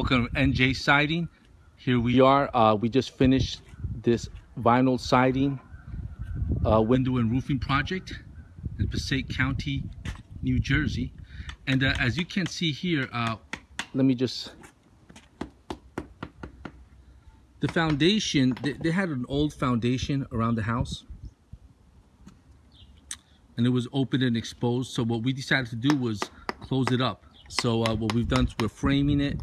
Welcome to NJ Siding. Here we are. Uh, we just finished this vinyl siding uh, window and roofing project in Passaic County, New Jersey. And uh, as you can see here, uh, let me just the foundation they, they, had an old foundation around the house and it was open and exposed so what we decided to do was close it up so uh, what we've done is we're framing it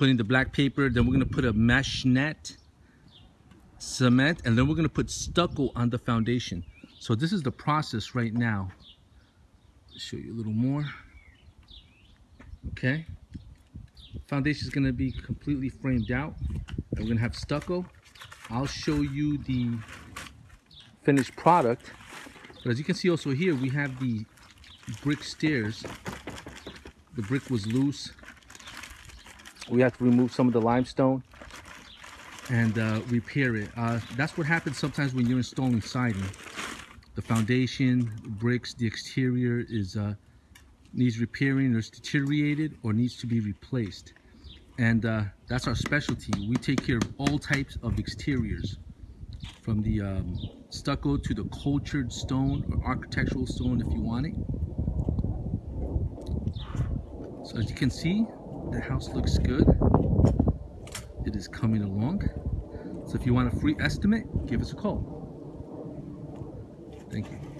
putting the black paper then we're going to put a mesh net cement and then we're going to put stucco on the foundation so this is the process right now show you a little more okay foundation is going to be completely framed out we're gonna have stucco. I'll show you the finished product. But as you can see also here, we have the brick stairs. The brick was loose. We have to remove some of the limestone and uh, repair it. Uh, that's what happens sometimes when you're installing siding. The foundation, bricks, the exterior is uh, needs repairing or is deteriorated or needs to be replaced and uh, that's our specialty. We take care of all types of exteriors, from the um, stucco to the cultured stone or architectural stone if you want it. So as you can see, the house looks good. It is coming along. So if you want a free estimate, give us a call. Thank you.